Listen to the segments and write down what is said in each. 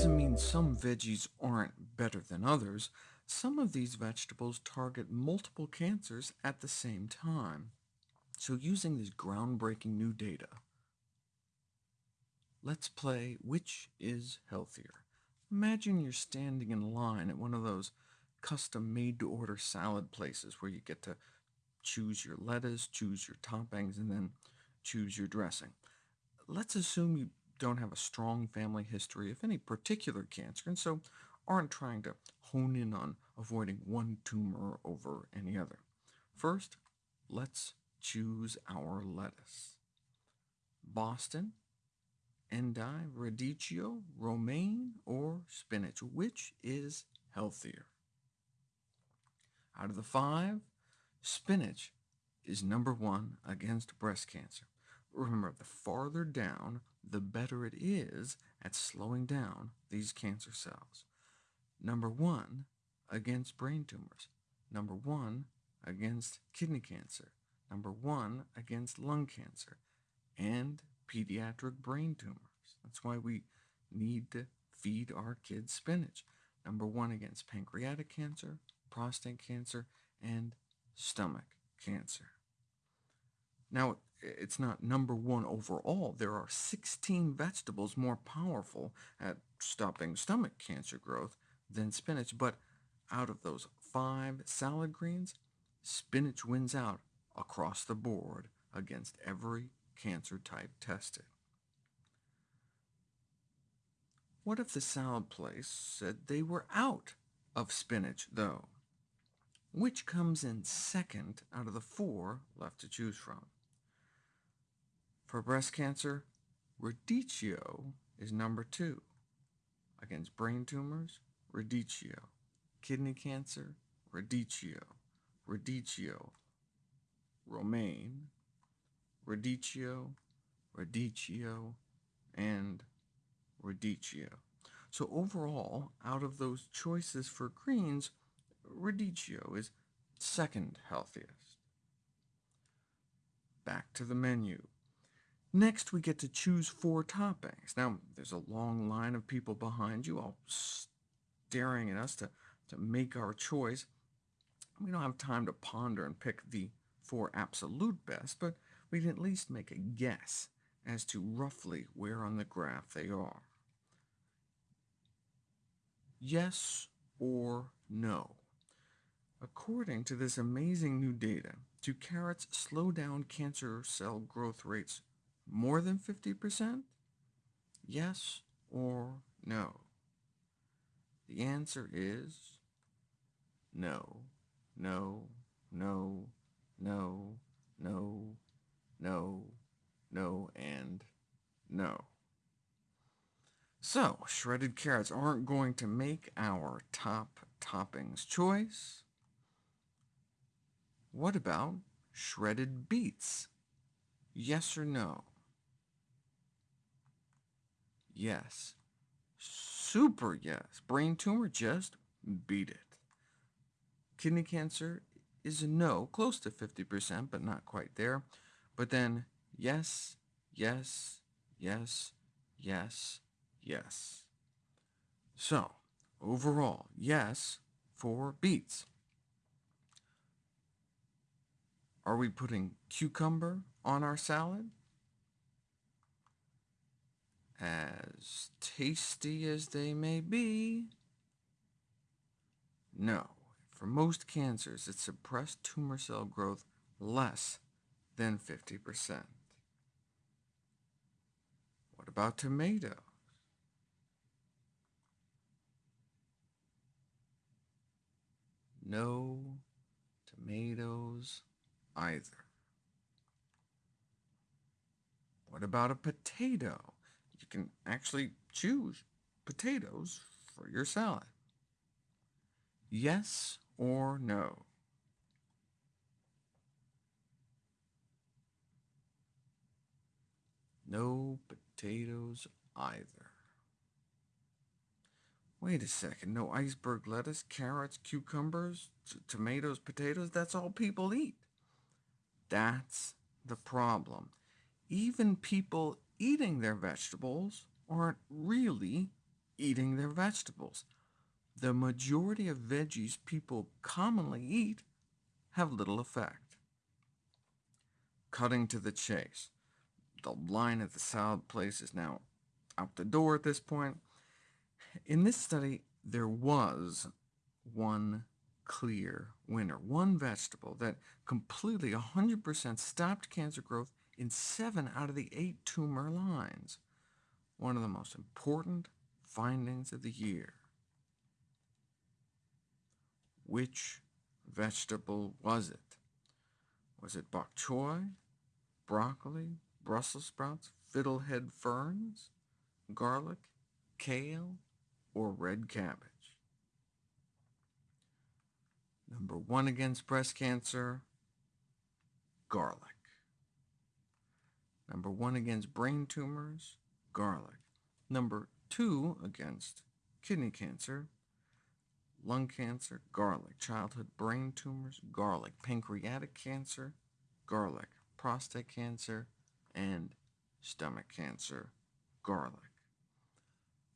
doesn't mean some veggies aren't better than others. Some of these vegetables target multiple cancers at the same time. So using this groundbreaking new data, let's play Which is Healthier? Imagine you're standing in line at one of those custom made-to-order salad places where you get to choose your lettuce, choose your toppings, and then choose your dressing. Let's assume you don't have a strong family history of any particular cancer, and so aren't trying to hone in on avoiding one tumor over any other. First, let's choose our lettuce. Boston, endive, radicchio, romaine, or spinach? Which is healthier? Out of the five, spinach is number one against breast cancer. Remember, the farther down, the better it is at slowing down these cancer cells. Number one against brain tumors. Number one against kidney cancer. Number one against lung cancer and pediatric brain tumors. That's why we need to feed our kids spinach. Number one against pancreatic cancer, prostate cancer, and stomach cancer. Now, it's not number one overall. There are 16 vegetables more powerful at stopping stomach cancer growth than spinach, but out of those five salad greens, spinach wins out across the board against every cancer type tested. What if the salad place said they were out of spinach, though? Which comes in second out of the four left to choose from? For breast cancer, radicchio is number two. Against brain tumors, radicchio. Kidney cancer, radicchio. Radicchio. Romaine, radicchio, radicchio, and radicchio. So overall, out of those choices for greens, radicchio is second healthiest. Back to the menu. Next, we get to choose four toppings. Now, there's a long line of people behind you, all staring at us to, to make our choice. We don't have time to ponder and pick the four absolute best, but we can at least make a guess as to roughly where on the graph they are. Yes or no? According to this amazing new data, do carrots slow down cancer cell growth rates more than 50%? Yes or no? The answer is no, no, no, no, no, no, no, and no. So, shredded carrots aren't going to make our top toppings choice. What about shredded beets? Yes or no? Yes. Super yes. Brain tumor, just beat it. Kidney cancer is a no, close to 50%, but not quite there. But then yes, yes, yes, yes, yes. So, overall, yes for beets. Are we putting cucumber on our salad? As tasty as they may be, no. For most cancers, it suppressed tumor cell growth less than 50%. What about tomatoes? No tomatoes either. What about a potato? You can actually choose potatoes for your salad. Yes or no? No potatoes either. Wait a second, no iceberg lettuce, carrots, cucumbers, tomatoes, potatoes, that's all people eat. That's the problem. Even people eating their vegetables aren't really eating their vegetables. The majority of veggies people commonly eat have little effect. Cutting to the chase. The line at the salad place is now out the door at this point. In this study, there was one clear winner, one vegetable that completely 100% stopped cancer growth in seven out of the eight tumor lines. One of the most important findings of the year. Which vegetable was it? Was it bok choy, broccoli, Brussels sprouts, fiddlehead ferns, garlic, kale, or red cabbage? Number one against breast cancer, garlic. Number one against brain tumors, garlic. Number two against kidney cancer, lung cancer, garlic. Childhood brain tumors, garlic. Pancreatic cancer, garlic. Prostate cancer, and stomach cancer, garlic.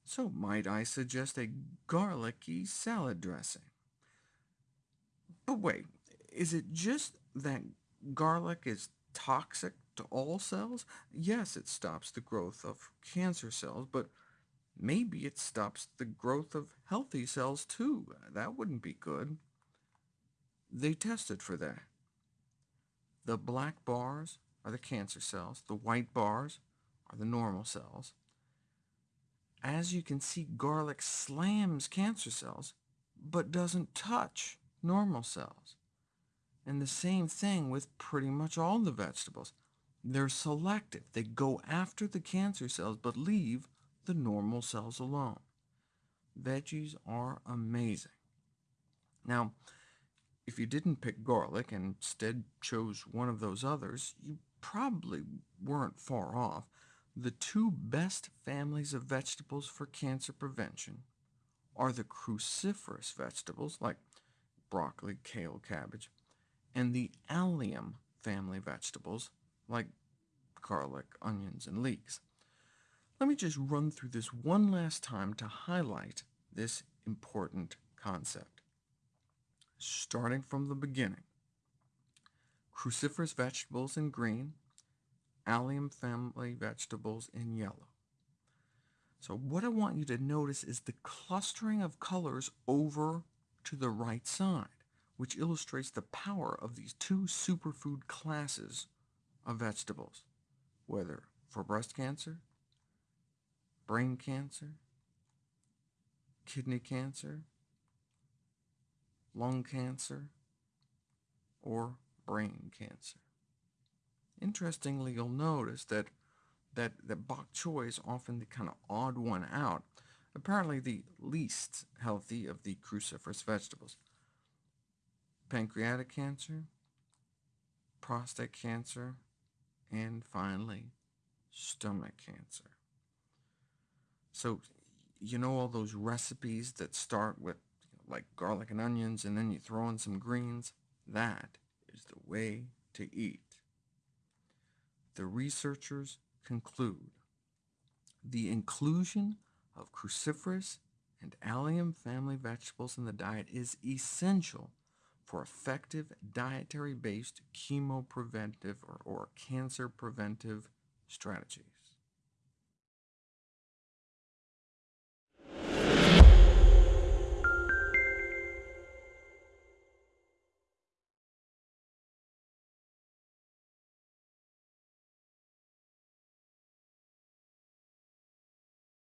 So might I suggest a garlicky salad dressing? But wait, is it just that garlic is toxic to all cells? Yes, it stops the growth of cancer cells, but maybe it stops the growth of healthy cells too. That wouldn't be good. They tested for that. The black bars are the cancer cells. The white bars are the normal cells. As you can see, garlic slams cancer cells, but doesn't touch normal cells. And the same thing with pretty much all the vegetables. They're selective. They go after the cancer cells, but leave the normal cells alone. Veggies are amazing. Now, if you didn't pick garlic and instead chose one of those others, you probably weren't far off. The two best families of vegetables for cancer prevention are the cruciferous vegetables, like broccoli, kale, cabbage, and the allium family vegetables, like garlic, onions, and leeks. Let me just run through this one last time to highlight this important concept. Starting from the beginning, cruciferous vegetables in green, allium family vegetables in yellow. So what I want you to notice is the clustering of colors over to the right side, which illustrates the power of these two superfood classes of vegetables, whether for breast cancer, brain cancer, kidney cancer, lung cancer, or brain cancer. Interestingly, you'll notice that that, that bok choy is often the kind of odd one out apparently the least healthy of the cruciferous vegetables. Pancreatic cancer, prostate cancer, and finally, stomach cancer. So, you know all those recipes that start with like garlic and onions, and then you throw in some greens? That is the way to eat. The researchers conclude the inclusion of cruciferous and allium family vegetables in the diet is essential for effective dietary-based chemopreventive or, or cancer preventive strategies.